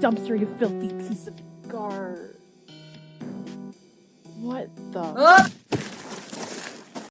dumpster, you filthy piece of gar. What the? 어?